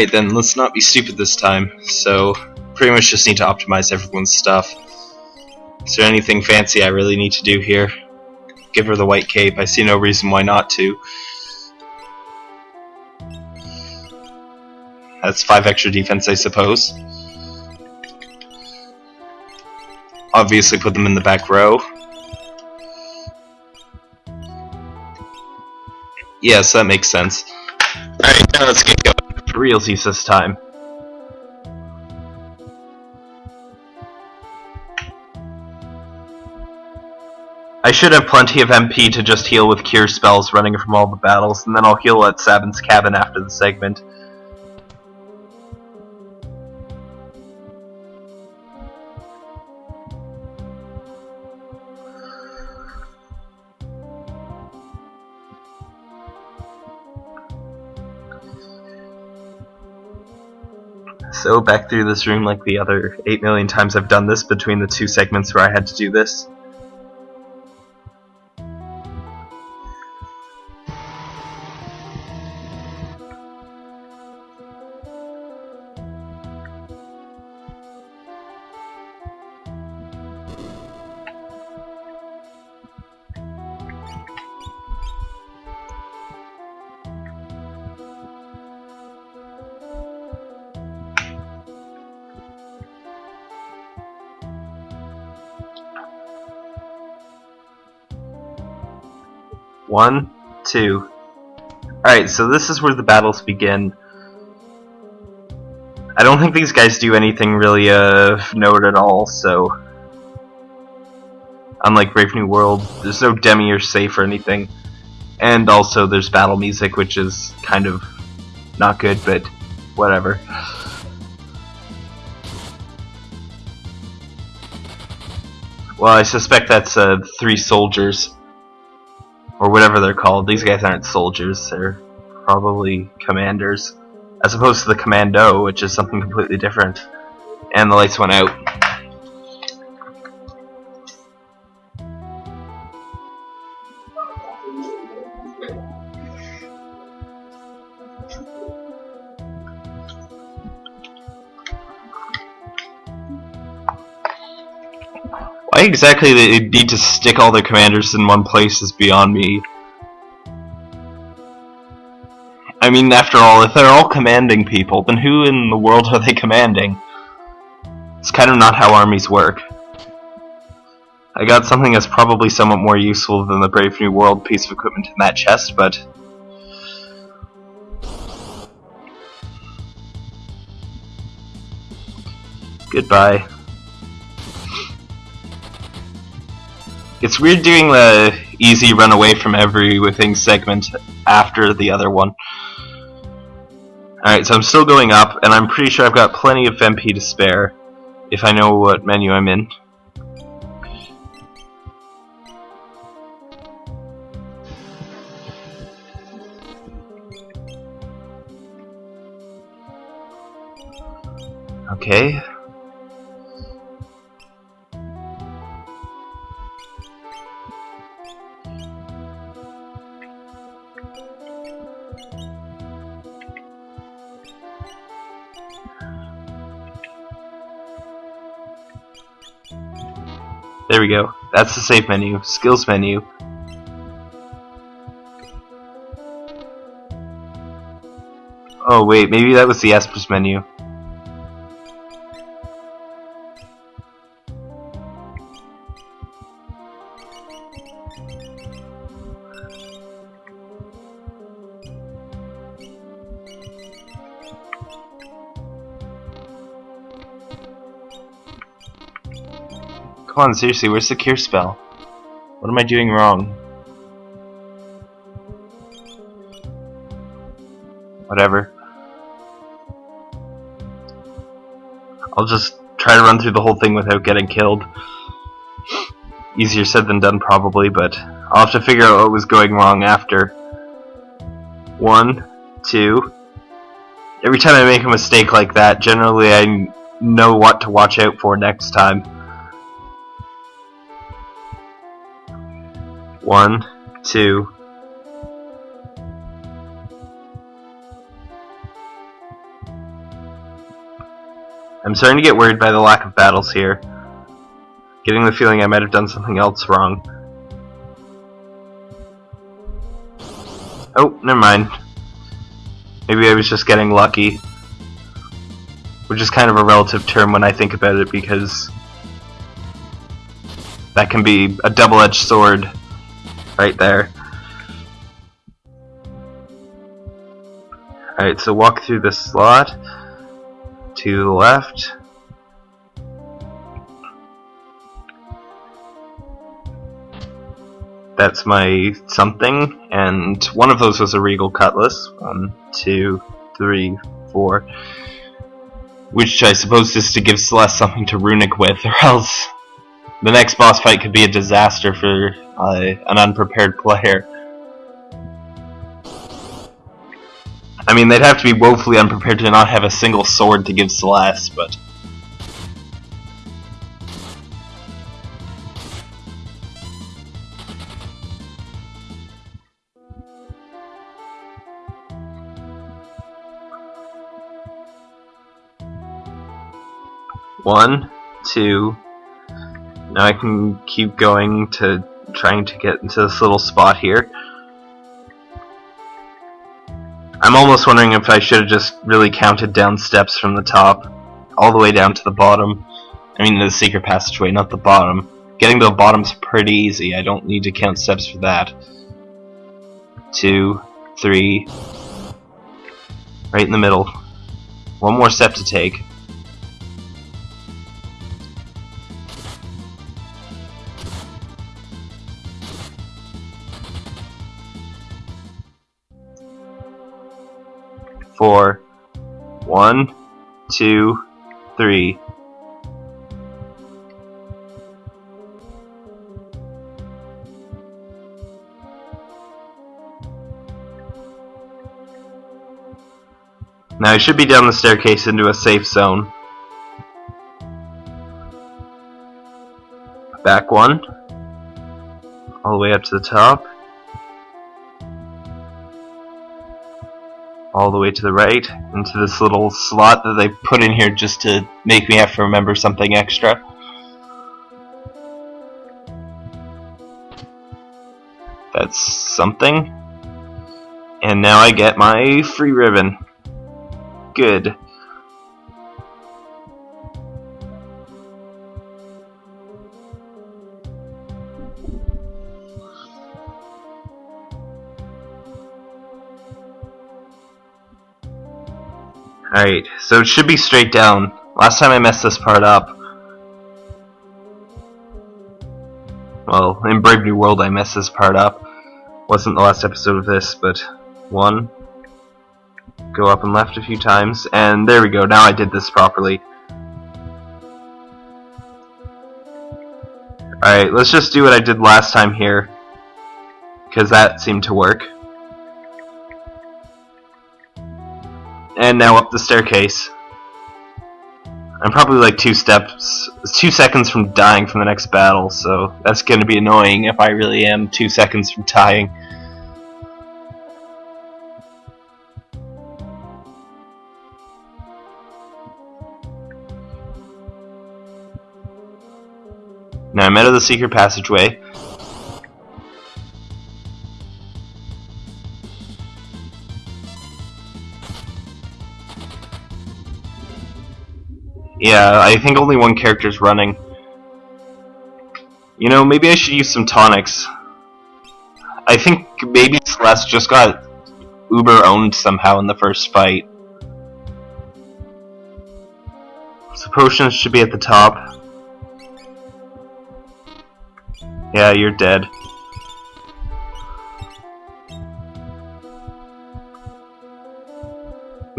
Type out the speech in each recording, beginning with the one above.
Alright then, let's not be stupid this time. So, pretty much just need to optimize everyone's stuff. Is there anything fancy I really need to do here? Give her the white cape, I see no reason why not to. That's 5 extra defense, I suppose. Obviously put them in the back row. Yes, that makes sense. Alright, now let's get. For realsies this time. I should have plenty of MP to just heal with cure spells running from all the battles, and then I'll heal at Sabin's cabin after the segment. So back through this room like the other 8 million times I've done this between the two segments where I had to do this. One, two. Alright, so this is where the battles begin. I don't think these guys do anything really of note at all, so... Unlike Brave New World, there's no demi or safe or anything. And also there's battle music, which is kind of not good, but whatever. Well, I suspect that's uh, three soldiers or whatever they're called. These guys aren't soldiers, they're probably commanders. As opposed to the commando, which is something completely different. And the lights went out. Why exactly they need to stick all their commanders in one place is beyond me. I mean, after all, if they're all commanding people, then who in the world are they commanding? It's kind of not how armies work. I got something that's probably somewhat more useful than the Brave New World piece of equipment in that chest, but... Goodbye. It's weird doing the easy run away from everything segment after the other one. Alright, so I'm still going up, and I'm pretty sure I've got plenty of MP to spare, if I know what menu I'm in. Okay, There we go. That's the save menu. Skills menu. Oh wait, maybe that was the Esper's menu. Come on, seriously, where's the cure spell? What am I doing wrong? Whatever. I'll just try to run through the whole thing without getting killed. Easier said than done, probably, but I'll have to figure out what was going wrong after. One, two. Every time I make a mistake like that, generally I know what to watch out for next time. One, two. I'm starting to get worried by the lack of battles here. Getting the feeling I might have done something else wrong. Oh, never mind. Maybe I was just getting lucky. Which is kind of a relative term when I think about it because that can be a double-edged sword right there. Alright, so walk through this slot to the left. That's my something, and one of those was a Regal Cutlass. One, two, three, four. Which I suppose is to give Celes something to runic with, or else the next boss fight could be a disaster for uh, an unprepared player. I mean, they'd have to be woefully unprepared to not have a single sword to give Celes, but... One, two, now I can keep going to trying to get into this little spot here. I'm almost wondering if I should have just really counted down steps from the top all the way down to the bottom. I mean the secret passageway, not the bottom. Getting to the bottom's pretty easy, I don't need to count steps for that. Two, three, right in the middle. One more step to take. Four. One, two, three. Now I should be down the staircase into a safe zone. Back one. All the way up to the top. All the way to the right into this little slot that they put in here just to make me have to remember something extra. That's something. And now I get my free ribbon. Good. Alright, so it should be straight down. Last time I messed this part up. Well, in Brave New World I messed this part up. Wasn't the last episode of this, but one. Go up and left a few times, and there we go, now I did this properly. Alright, let's just do what I did last time here. Because that seemed to work. And now up the staircase. I'm probably like two steps, two seconds from dying from the next battle, so that's going to be annoying if I really am two seconds from dying. Now I'm out of the secret passageway. Yeah, I think only one character's running. You know, maybe I should use some tonics. I think maybe Celes just got uber owned somehow in the first fight. So potions should be at the top. Yeah, you're dead.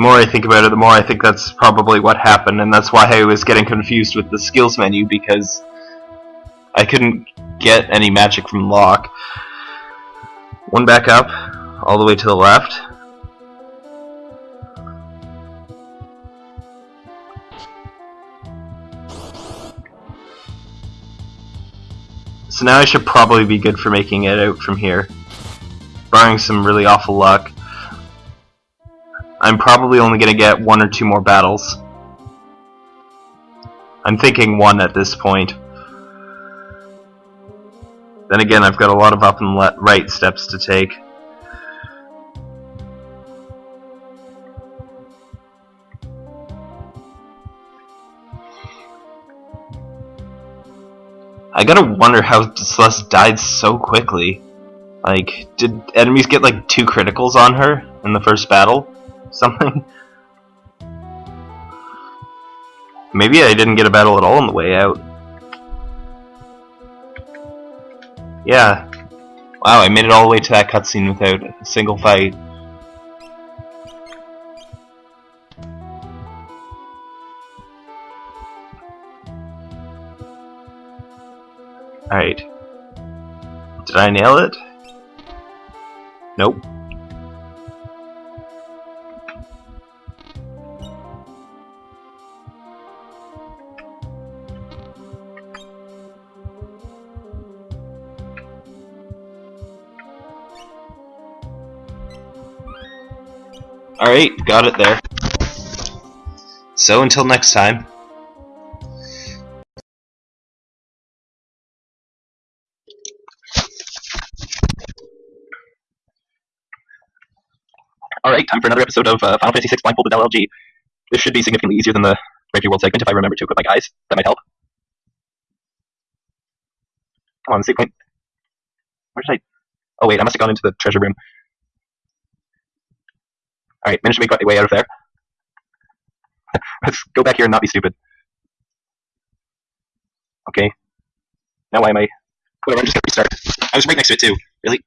The more I think about it, the more I think that's probably what happened, and that's why I was getting confused with the skills menu, because I couldn't get any magic from Locke. One back up, all the way to the left. So now I should probably be good for making it out from here. Barring some really awful luck. I'm probably only going to get one or two more battles. I'm thinking one at this point. Then again, I've got a lot of up and right steps to take. I gotta wonder how Celes died so quickly. Like, did enemies get like two criticals on her in the first battle? Something? Maybe I didn't get a battle at all on the way out. Yeah. Wow, I made it all the way to that cutscene without a single fight. Alright. Did I nail it? Nope. Alright, got it there. So until next time. Alright, time for another episode of uh, Final Fantasy VI Blindfolded LLG. This should be significantly easier than the Brave World segment if I remember to equip my guys. That might help. Come on, point. Where did I... Oh wait, I must have gone into the treasure room. Alright, managed to make my way out of there. Let's go back here and not be stupid. Okay. Now why am I... Whatever, I'm just gonna restart. I was right next to it too. Really?